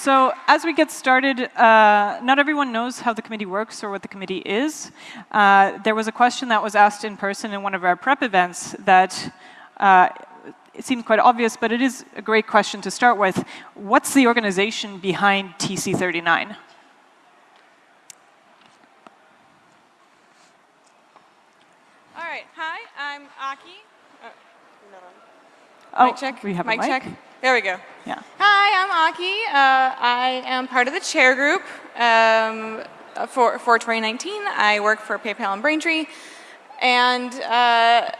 So as we get started, uh, not everyone knows how the committee works or what the committee is. Uh, there was a question that was asked in person in one of our prep events that uh, it seemed quite obvious, but it is a great question to start with. What's the organization behind TC39? All right. Hi, I'm Aki. Uh, Oh, mic check. we have a mic, mic. check. There we go. Yeah. Hi, I'm Aki. Uh, I am part of the chair group um, for, for 2019. I work for PayPal and Braintree. And uh,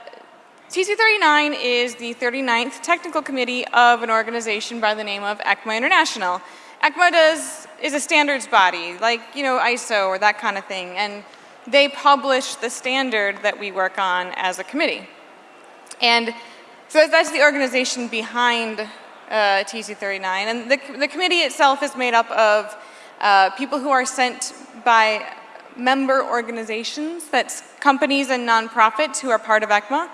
TC39 is the 39th technical committee of an organization by the name of ECMA International. ECMA does, is a standards body, like, you know, ISO or that kind of thing. And they publish the standard that we work on as a committee. And so that's the organization behind uh, TC39. And the, the committee itself is made up of uh, people who are sent by member organizations, that's companies and nonprofits who are part of ECMA.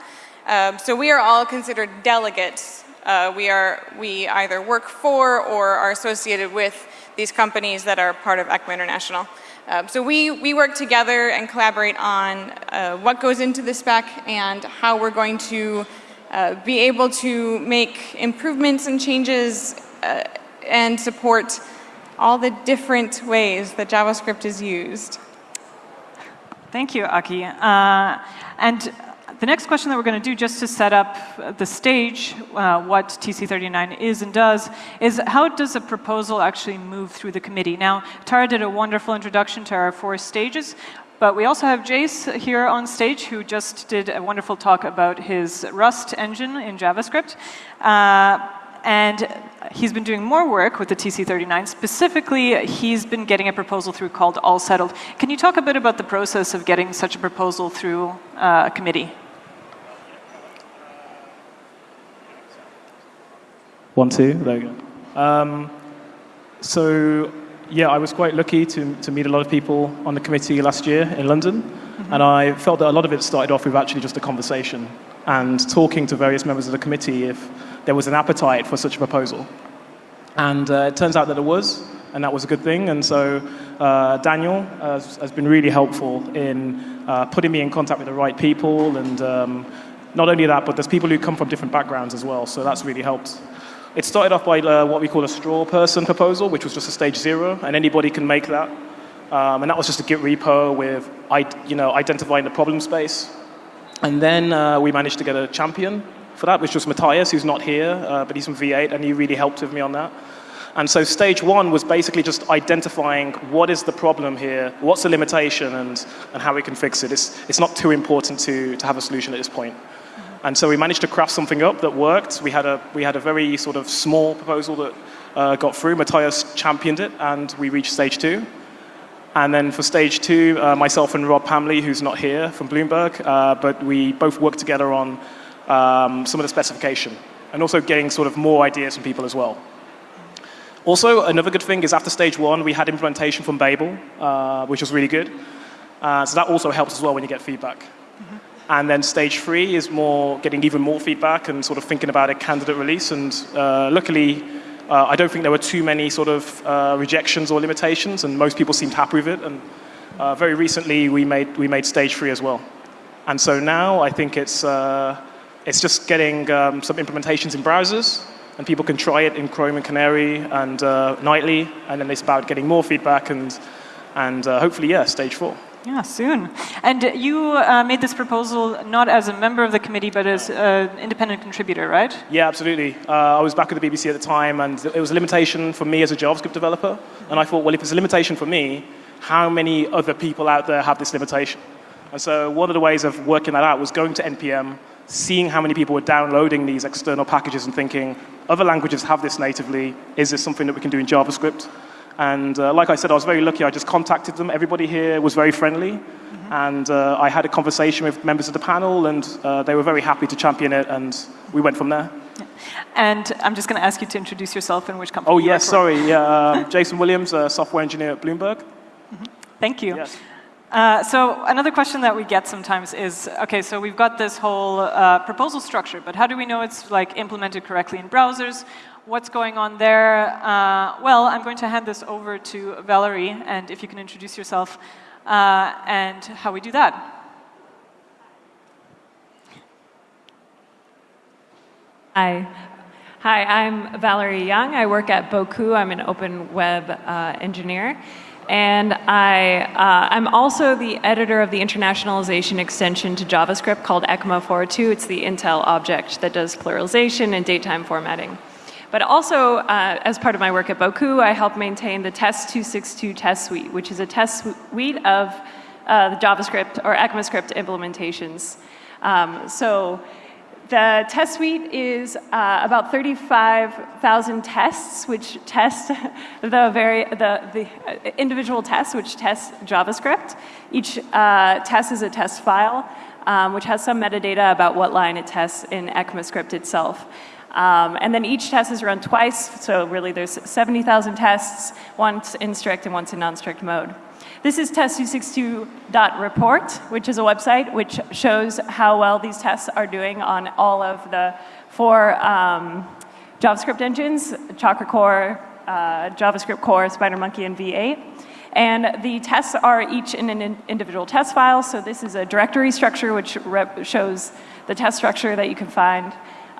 Um, so we are all considered delegates. Uh, we, are, we either work for or are associated with these companies that are part of ECMA International. Um, so we, we work together and collaborate on uh, what goes into the spec and how we're going to uh, be able to make improvements and changes uh, and support all the different ways that JavaScript is used. Thank you, Aki. Uh, and the next question that we're going to do, just to set up the stage, uh, what TC39 is and does, is how does a proposal actually move through the committee? Now, Tara did a wonderful introduction to our four stages, but we also have Jace here on stage who just did a wonderful talk about his Rust engine in JavaScript. Uh, and he's been doing more work with the TC39. Specifically, he's been getting a proposal through called All Settled. Can you talk a bit about the process of getting such a proposal through uh, a committee? One, two, there you go. Um, so, yeah, I was quite lucky to, to meet a lot of people on the committee last year in London, mm-hmm. and I felt that a lot of it started off with actually just a conversation and talking to various members of the committee if there was an appetite for such a proposal. And uh, it turns out that there was, and that was a good thing. And so uh, Daniel has, has, been really helpful in uh, putting me in contact with the right people. And um, not only that, but there's people who come from different backgrounds as well. So that's really helped. It started off by uh, what we call a straw person proposal, which was just a stage zero, and anybody can make that. Um, and that was just a Git repo with you know, identifying the problem space. And then uh, we managed to get a champion for that, which was Mathias, who's not here, uh, but he's from V8, and he really helped with me on that. And so stage one was basically just identifying what is the problem here, what's the limitation, and, and how we can fix it. It's, it's not too important to, to have a solution at this point. And so we managed to craft something up that worked. We had a, we had a very sort of small proposal that uh, got through. Mathias championed it, and we reached stage two. And then for stage two, uh, myself and Rob Pamely, who's not here from Bloomberg, uh, but we both worked together on um, some of the specification and also getting sort of more ideas from people as well. Also, another good thing is after stage one, we had implementation from Babel, uh, which was really good. Uh, so that also helps as well when you get feedback. Mm-hmm. And then stage three is more getting even more feedback and sort of thinking about a candidate release. And uh, luckily, uh, I don't think there were too many sort of uh, rejections or limitations, and most people seemed happy with it. And uh, very recently, we made, we made stage three as well. And so now I think it's, uh, it's just getting um, some implementations in browsers, and people can try it in Chrome and Canary and uh, nightly, and then it's about getting more feedback and, and hopefully, yeah, stage four. Yeah, soon. And you uh, made this proposal not as a member of the committee, but as an independent contributor, right? Yeah, absolutely. Uh, I was back at the BBC at the time, and it was a limitation for me as a JavaScript developer. And I thought, well, if it's a limitation for me, how many other people out there have this limitation? And so one of the ways of working that out was going to NPM, seeing how many people were downloading these external packages and thinking, other languages have this natively. Is this something that we can do in JavaScript? And uh, like I said, I was very lucky. I just contacted them. Everybody here was very friendly. Mm-hmm. And uh, I had a conversation with members of the panel, and uh, they were very happy to champion it, and we went from there. Yeah. And I'm just going to ask you to introduce yourself and which company. Oh, yes, sorry. Yeah, uh, Jason Williams, a software engineer at Bloomberg. Mm-hmm. Thank you. Yes. Uh, so another question that we get sometimes is, okay, so we've got this whole uh, proposal structure, but how do we know it's like implemented correctly in browsers? What's going on there? Uh, well, I'm going to hand this over to Valerie, and if you can introduce yourself uh, and how we do that. Hi. Hi, I'm Valerie Young. I work at Bocoup. I'm an open web uh, engineer. And I, uh, I'm also the editor of the internationalization extension to JavaScript called ECMA 402. It's the Intl object that does pluralization and datetime formatting. But also, uh, as part of my work at Bocoup, I help maintain the Test 262 test suite, which is a test suite of uh, the JavaScript or ECMAScript implementations. Um, so the test suite is uh, about 35,000 tests, which test the, very, the, the individual tests, which test JavaScript. Each uh, test is a test file, um, which has some metadata about what line it tests in ECMAScript itself. Um, and then each test is run twice, so really there's 70,000 tests, once in strict and once in non-strict mode. This is test262.report, which is a website which shows how well these tests are doing on all of the four um, JavaScript engines, Chakra Core, uh, JavaScript Core, SpiderMonkey, and V8. And the tests are each in an individual test file. So this is a directory structure which shows the test structure that you can find.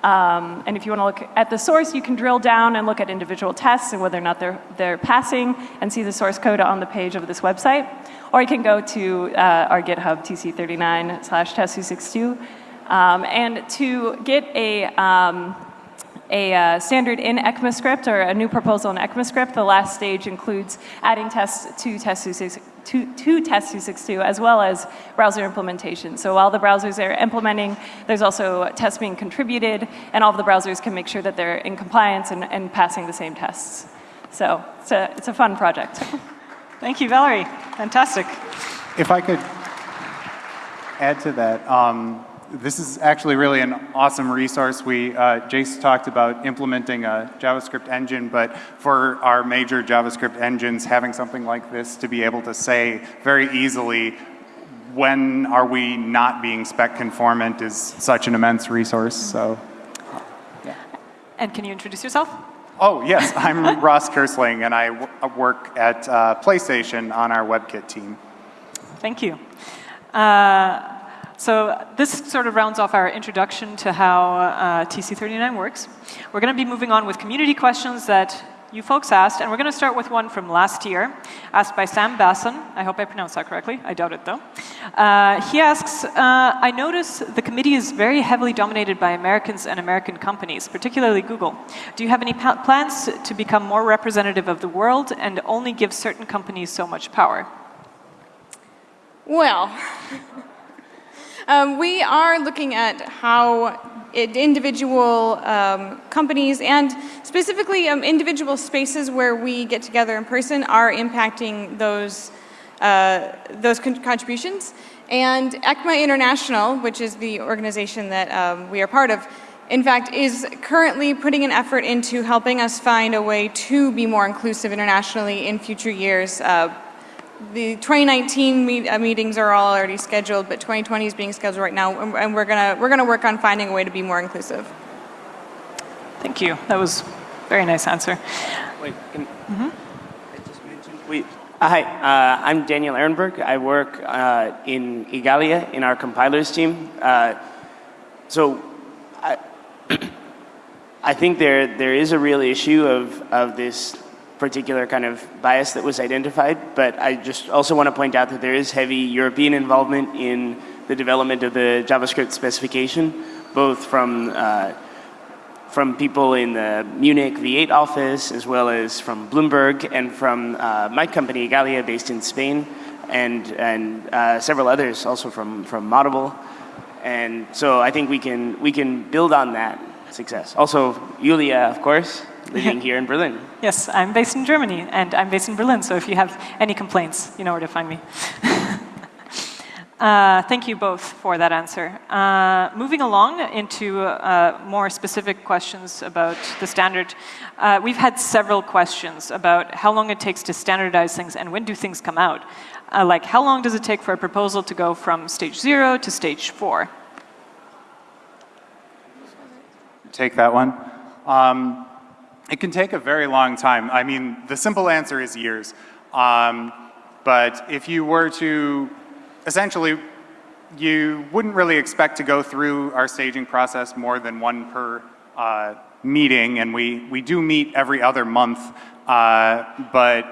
Um, and if you want to look at the source, you can drill down and look at individual tests and whether or not they're, they're passing and see the source code on the page of this website. Or you can go to uh, our GitHub, tc39 slash test262. Um, and to get a, um, a uh, standard in ECMAScript or a new proposal in ECMAScript, the last stage includes adding tests to test262 to, to Test 262 as well as browser implementation. So while the browsers are implementing, there's also tests being contributed, and all of the browsers can make sure that they're in compliance and, and passing the same tests. So it's a, it's a fun project. Thank you, Valerie. Fantastic. If I could add to that, um, this is actually really an awesome resource. We, uh, Jace talked about implementing a JavaScript engine, but for our major JavaScript engines, having something like this to be able to say very easily when are we not being spec conformant is such an immense resource. So, yeah. And can you introduce yourself? Oh, yes. I'm Ross Kersling, and I work at uh, PlayStation on our WebKit team. Thank you. Uh, so this sort of rounds off our introduction to how uh, TC39 works. We're going to be moving on with community questions that you folks asked, and we're going to start with one from last year, asked by Sam Basson. I hope I pronounced that correctly. I doubt it, though. Uh, he asks, uh, I notice the committee is very heavily dominated by Americans and American companies, particularly Google. Do you have any plans to become more representative of the world and only give certain companies so much power? Well, Um, we are looking at how individual um, companies and specifically um, individual spaces where we get together in person are impacting those, uh, those con contributions. And ECMA International, which is the organization that um, we are part of, in fact, is currently putting an effort into helping us find a way to be more inclusive internationally in future years, uh, the 2019 meet, uh, meetings are all already scheduled, but 2020 is being scheduled right now, and, and we're gonna we're gonna work on finding a way to be more inclusive. Thank you. That was a very nice answer. Wait, can, mm -hmm. I just mentioned. Wait, uh, hi, uh, I'm Daniel Ehrenberg. I work uh, in Igalia in our compilers team. Uh, so, I, I think there there is a real issue of of this particular kind of bias that was identified, but I just also want to point out that there is heavy European involvement in the development of the JavaScript specification, both from uh, from people in the Munich V8 office, as well as from Bloomberg, and from uh, my company, Igalia, based in Spain, and and uh, several others also from from Moddable. And so I think we can we can build on that success. Also, Yulia, of course, living here in Berlin. Yes, I'm based in Germany, and I'm based in Berlin, so if you have any complaints, you know where to find me. Uh, thank you both for that answer. Uh, moving along into uh, more specific questions about the standard, uh, we've had several questions about how long it takes to standardize things and when do things come out. Uh, like, how long does it take for a proposal to go from stage zero to stage four? Take that one. Um, it can take a very long time. I mean, the simple answer is years. Um, but if you were to essentially, you wouldn't really expect to go through our staging process more than one per uh, meeting, and we, we do meet every other month, uh, but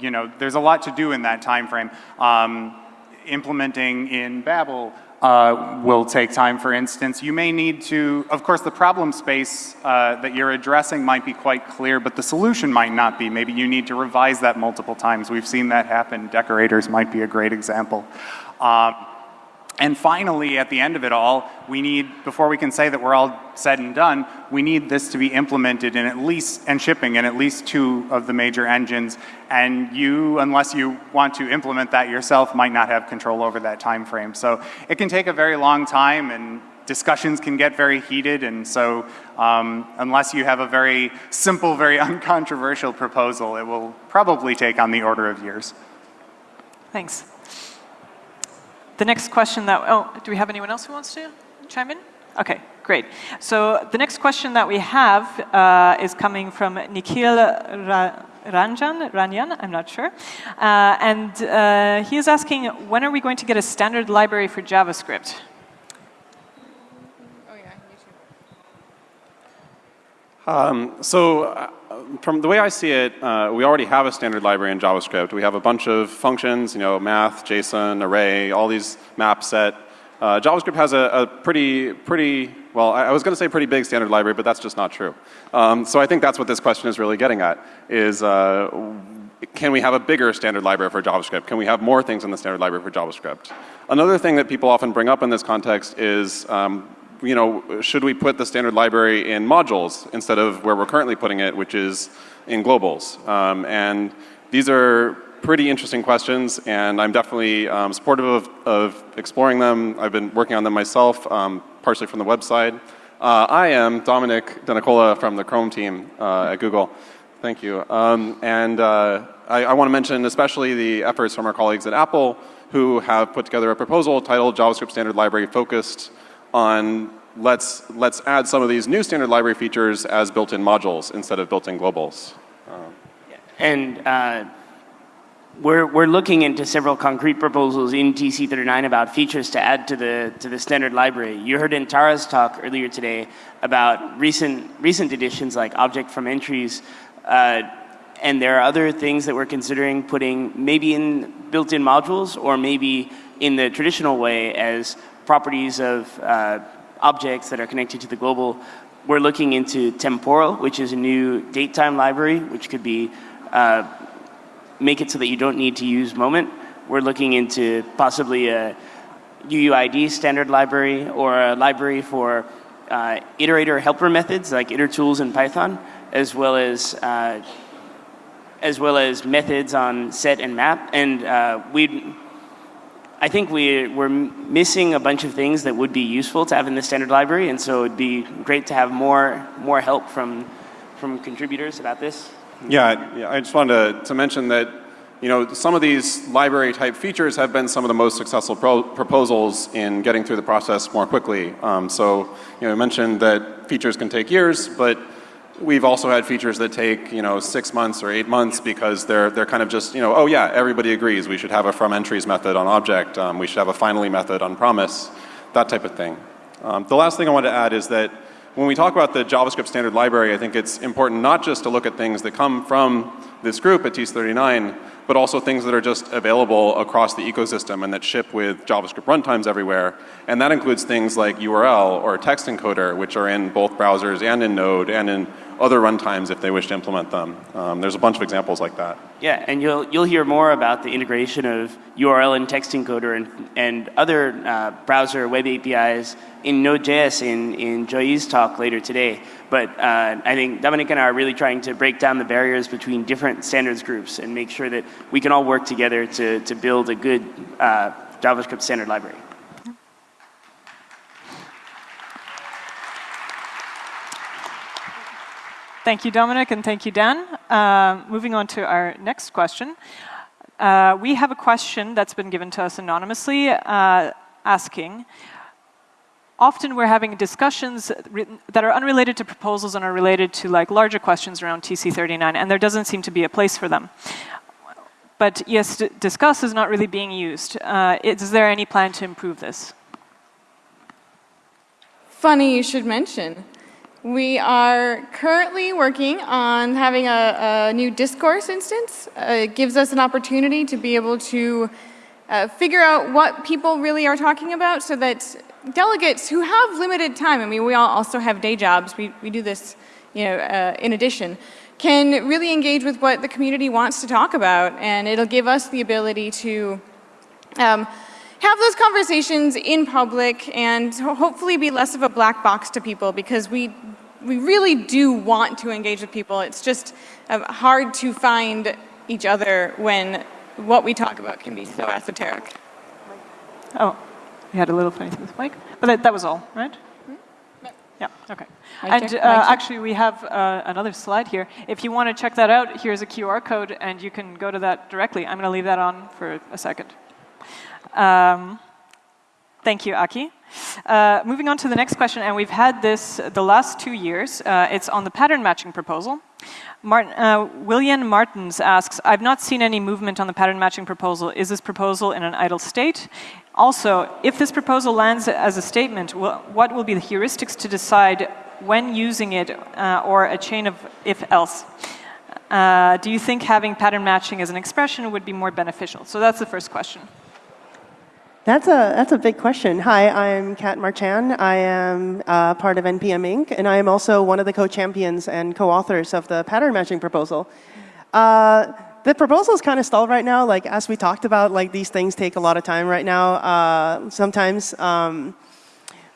you know, there's a lot to do in that time frame. Um, implementing in Babel uh, will take time, for instance. You may need to, of course, the problem space uh, that you're addressing might be quite clear, but the solution might not be. Maybe you need to revise that multiple times. We've seen that happen. Decorators might be a great example. Um, and finally, at the end of it all, we need, before we can say that we're all said and done, we need this to be implemented in at least, and shipping in at least two of the major engines. And you, unless you want to implement that yourself, might not have control over that time frame. So it can take a very long time and discussions can get very heated. And so um, unless you have a very simple, very uncontroversial proposal, it will probably take on the order of years. Thanks. The next question that, oh, do we have anyone else who wants to chime in? Okay, great. So the next question that we have uh, is coming from Nikhil Ra Ranjan, Ranjan, I'm not sure. Uh, and uh, he is asking, when are we going to get a standard library for JavaScript? Um, so from the way I see it, uh, we already have a standard library in JavaScript. We have a bunch of functions, you know, math, JSON, array, all these map set. Uh, JavaScript has a, a, pretty, pretty, well, I, I was going to say pretty big standard library, but that's just not true. Um, so I think that's what this question is really getting at, is uh, can we have a bigger standard library for JavaScript? Can we have more things in the standard library for JavaScript? Another thing that people often bring up in this context is um, you know, should we put the standard library in modules instead of where we're currently putting it, which is in globals? Um, and these are pretty interesting questions, and I'm definitely um, supportive of, of, exploring them. I've been working on them myself, um, partially from the website. Uh, I am Domenic Denicola from the Chrome team uh, at Google. Thank you. Um, and uh, I, I want to mention especially the efforts from our colleagues at Apple who have put together a proposal titled JavaScript Standard Library Focused on let's, let's add some of these new standard library features as built-in modules instead of built-in globals. Um, and uh, we're, we're looking into several concrete proposals in TC39 about features to add to the, to the standard library. You heard in Tara's talk earlier today about recent, recent additions like object from entries. Uh, and there are other things that we're considering putting maybe in built-in modules or maybe in the traditional way as properties of uh, objects that are connected to the global. We're looking into temporal, which is a new datetime library, which could be uh, make it so that you don't need to use moment. We're looking into possibly a UUID standard library or a library for uh, iterator helper methods like itertools in Python, as well as uh, as well as methods on set and map. And uh, we I think we, we're missing a bunch of things that would be useful to have in the standard library, and so it'd be great to have more, more help from, from contributors about this. Yeah, yeah I just wanted to, to mention that you know, some of these library type features have been some of the most successful pro proposals in getting through the process more quickly. Um, so, you know, I mentioned that features can take years, but We've also had features that take, you know, six months or eight months because they're, they're kind of just, you know, oh yeah, everybody agrees we should have a from entries method on object, um, we should have a finally method on promise, that type of thing. Um, the last thing I want to add is that when we talk about the JavaScript standard library, I think it's important not just to look at things that come from this group at TC39, but also things that are just available across the ecosystem and that ship with JavaScript runtimes everywhere. And that includes things like URL or text encoder, which are in both browsers and in Node and in other runtimes if they wish to implement them. Um, there's a bunch of examples like that. Yeah, and you'll, you'll hear more about the integration of URL and text encoder and, and other uh, browser web APIs in Node.js in, in Joyee's talk later today. But uh, I think Domenic and I are really trying to break down the barriers between different standards groups and make sure that we can all work together to, to build a good uh, JavaScript standard library. Thank you, Domenic, and thank you, Dan. Uh, moving on to our next question. Uh, we have a question that's been given to us anonymously uh, asking, often we're having discussions that are unrelated to proposals and are related to like larger questions around TC39, and there doesn't seem to be a place for them. But yes, discuss is not really being used. Uh, is there any plan to improve this? Funny you should mention. We are currently working on having a, a new discourse instance. Uh, it gives us an opportunity to be able to uh, figure out what people really are talking about so that delegates who have limited time, I mean, we all also have day jobs, we, we do this you know, uh, in addition, can really engage with what the community wants to talk about. And it'll give us the ability to um, have those conversations in public and hopefully be less of a black box to people because we, we really do want to engage with people. It's just uh, hard to find each other when what we talk about can be so esoteric. Oh, we had a little funny thing with mic, but that, that was all, right? Yeah, okay. and uh, actually, we have uh, another slide here. If you want to check that out, here's a QR code, and you can go to that directly. I'm going to leave that on for a second. Um, thank you, Aki. Uh, moving on to the next question, and we've had this the last two years. Uh, it's on the pattern matching proposal. Martin, uh, William Martins asks, I've not seen any movement on the pattern matching proposal. Is this proposal in an idle state? Also, if this proposal lands as a statement, what will be the heuristics to decide when using it uh, or a chain of if else? Uh, do you think having pattern matching as an expression would be more beneficial? So that's the first question. That's a, that's a big question. Hi, I'm Kat Marchand. I am uh, part of NPM Inc., and I am also one of the co-champions and co-authors of the pattern matching proposal. Uh, the proposal is kind of stalled right now. Like, as we talked about, like, these things take a lot of time right now. Uh, sometimes um,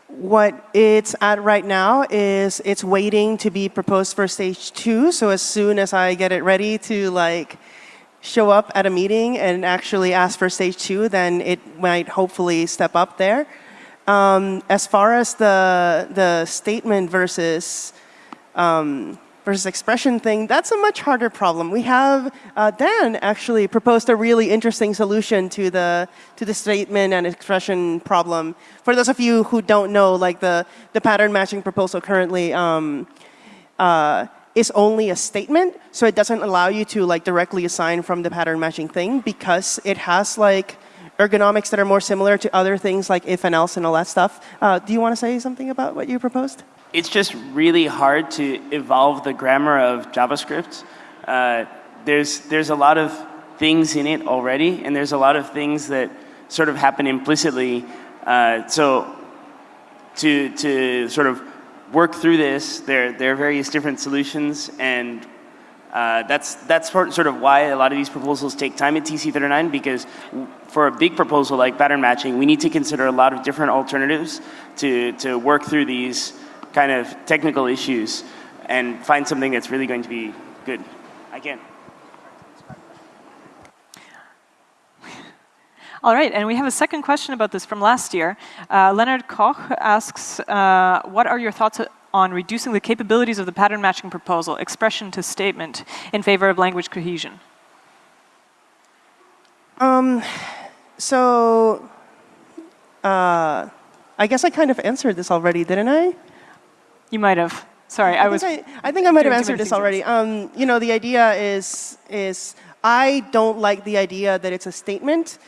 what it's at right now is it's waiting to be proposed for stage two. So as soon as I get it ready to, like, show up at a meeting and actually ask for stage two, then it might hopefully step up there. Um, as far as the the statement versus um, versus expression thing, that's a much harder problem. We have uh, Dan actually proposed a really interesting solution to the to the statement and expression problem. For those of you who don't know, like the the pattern matching proposal currently. Um, uh, is only a statement, so it doesn't allow you to like directly assign from the pattern matching thing because it has like ergonomics that are more similar to other things like if and else and all that stuff. Uh, do you want to say something about what you proposed? It's just really hard to evolve the grammar of JavaScript. Uh, there's, there's a lot of things in it already, and there's a lot of things that sort of happen implicitly. Uh, so to, to sort of work through this. There, there are various different solutions, and uh, that's, that's sort of why a lot of these proposals take time at TC39 because for a big proposal like pattern matching, we need to consider a lot of different alternatives to, to work through these kind of technical issues and find something that's really going to be good. I can. All right, and we have a second question about this from last year. Uh, Leonard Koch asks, uh, what are your thoughts on reducing the capabilities of the pattern matching proposal, expression to statement, in favor of language cohesion? Um, so, uh, I guess I kind of answered this already, didn't I? You might have. Sorry, I, I was. I, I, think I might have answered this already. Um, you know, the idea is is I don't like the idea that it's a statement.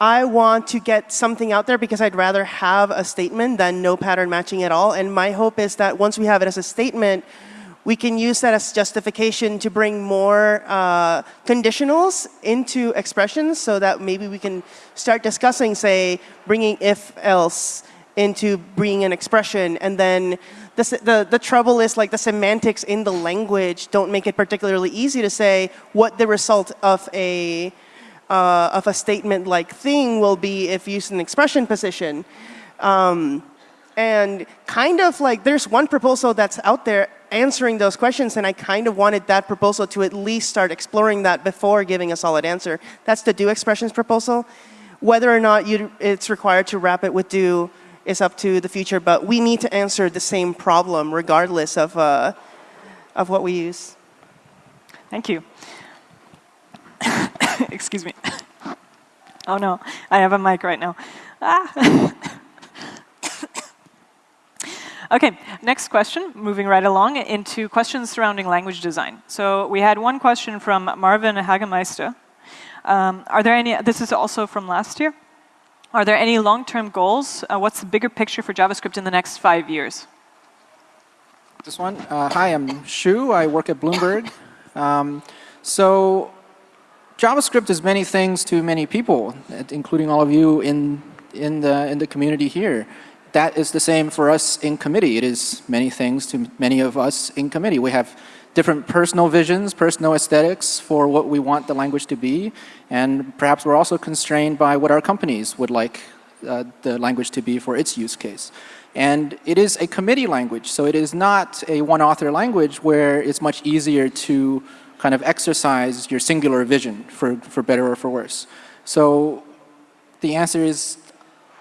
I want to get something out there because I'd rather have a statement than no pattern matching at all. And my hope is that once we have it as a statement, we can use that as justification to bring more uh, conditionals into expressions so that maybe we can start discussing, say, bringing if else into bringing an expression and then the, the, the trouble is like the semantics in the language don't make it particularly easy to say what the result of a uh, of a statement like thing will be if used in expression position. Um, and kind of like there's one proposal that's out there answering those questions, and I kind of wanted that proposal to at least start exploring that before giving a solid answer. That's the do expressions proposal, Whether or not you, it's required to wrap it with do is up to the future, but we need to answer the same problem regardless of, uh, of what we use. Thank you. Excuse me. Oh no, I have a mic right now. Ah. okay, next question, moving right along into questions surrounding language design. So we had one question from Marvin Hagemeister. Um, are there any, this is also from last year. Are there any long-term goals? Uh, what's the bigger picture for JavaScript in the next five years? This one. Uh, hi, I'm Shu. I work at Bloomberg. Um, so JavaScript is many things to many people, including all of you in, in, the, in the community here. That is the same for us in committee. It is many things to many of us in committee. We have different personal visions, personal aesthetics for what we want the language to be, and perhaps we're also constrained by what our companies would like uh, the language to be for its use case. And it is a committee language, so it is not a one-author language where it's much easier to kind of exercise your singular vision for, for better or for worse. So the answer is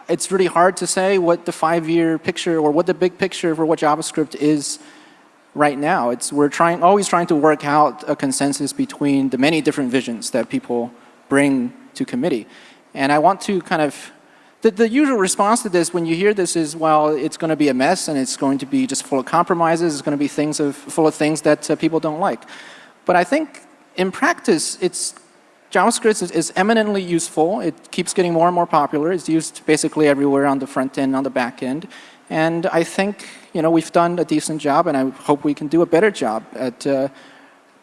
it's really hard to say what the five-year picture or what the big picture for what JavaScript is right now. It's, we're trying, always trying to work out a consensus between the many different visions that people bring to committee. And I want to kind of, the, the usual response to this when you hear this is, well, it's going to be a mess and it's going to be just full of compromises. It's going to be things of, full of things that uh, people don't like. But I think in practice, it's JavaScript is, is, eminently useful. It keeps getting more and more popular. It's used basically everywhere on the front end, on the back end. And I think you know, we've done a decent job, and I hope we can do a better job at uh,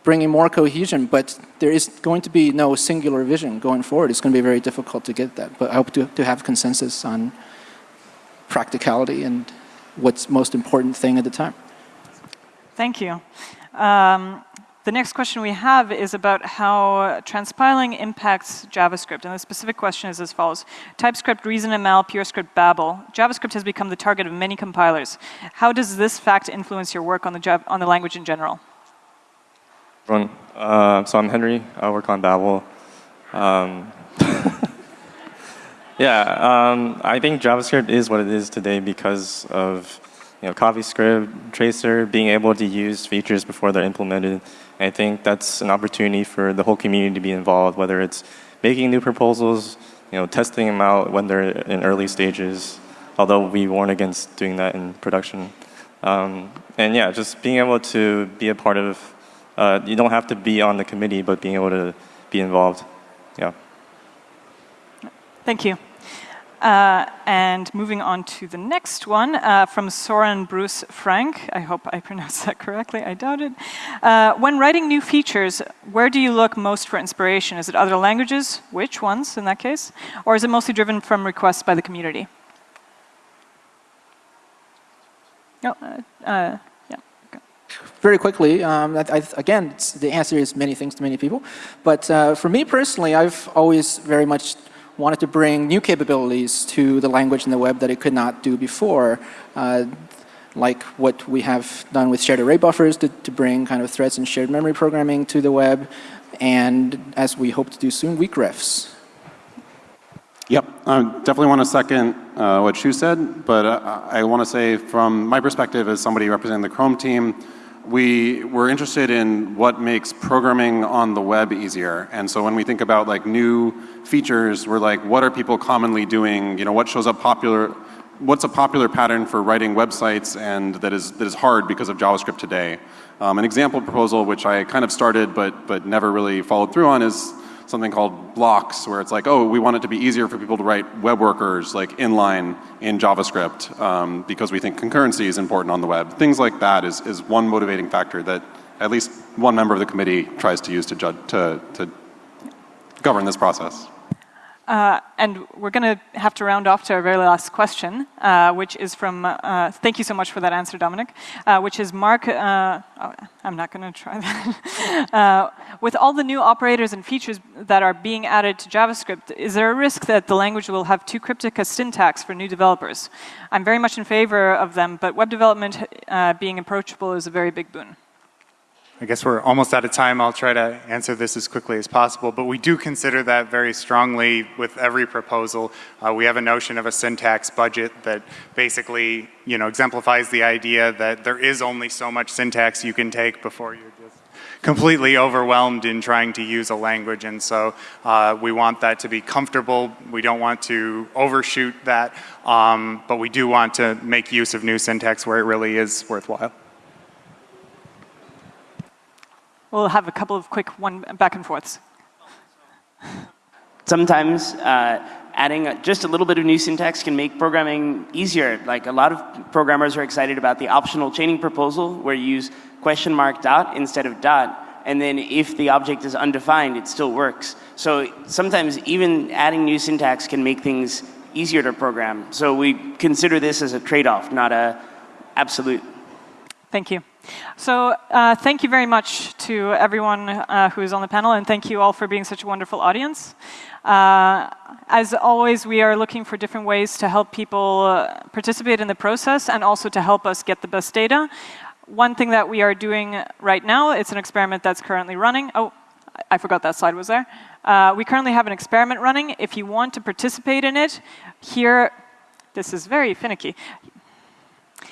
bringing more cohesion. But there is going to be no singular vision going forward. It's going to be very difficult to get that. But I hope to, to have consensus on practicality and what's most important thing at the time. Thank you. Um, the next question we have is about how transpiling impacts JavaScript. And the specific question is as follows. TypeScript, ReasonML, PureScript, Babel. JavaScript has become the target of many compilers. How does this fact influence your work on the, on the language in general? Uh, so I'm Henry. I work on Babel. Um, yeah, um, I think JavaScript is what it is today because of you know, CoffeeScript, Traceur, being able to use features before they're implemented. I think that's an opportunity for the whole community to be involved, whether it's making new proposals, you know, testing them out when they're in early stages, although we warn against doing that in production. Um, and yeah, just being able to be a part of, uh, you don't have to be on the committee, but being able to be involved. Yeah. Thank you. Uh, and moving on to the next one uh, from Soren Bruce Frank. I hope I pronounced that correctly. I doubt it. Uh, when writing new features, where do you look most for inspiration? Is it other languages? Which ones in that case? Or is it mostly driven from requests by the community? No, uh, uh, yeah. Very quickly, um, I, I, again, the answer is many things to many people. But uh, for me personally, I've always very much wanted to bring new capabilities to the language in the web that it could not do before. Uh, like what we have done with shared array buffers to, to bring kind of threads and shared memory programming to the web, and as we hope to do soon, weak refs. Yep, I definitely want to second uh, what Shu said, but uh, I want to say from my perspective as somebody representing the Chrome team, we were interested in what makes programming on the web easier. And so when we think about like new features, we're like, what are people commonly doing? You know, what shows up popular, what's a popular pattern for writing websites and that is, that is hard because of JavaScript today? Um, an example proposal which I kind of started but, but never really followed through on is something called blocks, where it's like, oh, we want it to be easier for people to write web workers like inline in JavaScript um, because we think concurrency is important on the web. Things like that is, is one motivating factor that at least one member of the committee tries to use to, judge, to, to govern this process. Uh, and we're going to have to round off to our very last question, uh, which is from, uh, thank you so much for that answer, Domenic, uh, which is Mark, uh, oh, I'm not going to try that. Uh, with all the new operators and features that are being added to JavaScript, is there a risk that the language will have too cryptic a syntax for new developers? I'm very much in favor of them, but web development being approachable is a very big boon. I guess we're almost out of time. I'll try to answer this as quickly as possible. But we do consider that very strongly with every proposal. Uh, we have a notion of a syntax budget that basically, you know, exemplifies the idea that there is only so much syntax you can take before you're just completely overwhelmed in trying to use a language. And so uh, we want that to be comfortable. We don't want to overshoot that. Um, but we do want to make use of new syntax where it really is worthwhile. We'll have a couple of quick one back and forths. Sometimes uh, adding a, just a little bit of new syntax can make programming easier. Like a lot of programmers are excited about the optional chaining proposal where you use question mark dot instead of dot. And then if the object is undefined, it still works. So sometimes even adding new syntax can make things easier to program. So we consider this as a trade-off, not a absolute. Thank you. So uh, thank you very much to everyone uh, who is on the panel, and thank you all for being such a wonderful audience. Uh, as always, we are looking for different ways to help people uh, participate in the process and also to help us get the best data. One thing that we are doing right now, it's an experiment that's currently running. Oh, I forgot that slide was there. Uh, we currently have an experiment running. If you want to participate in it, here, this is very finicky.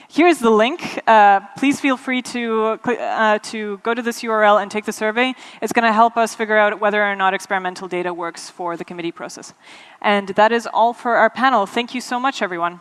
Here's the link. Uh, please feel free to, uh, to go to this URL and take the survey. It's going to help us figure out whether or not experimental data works for the committee process. And that is all for our panel. Thank you so much, everyone.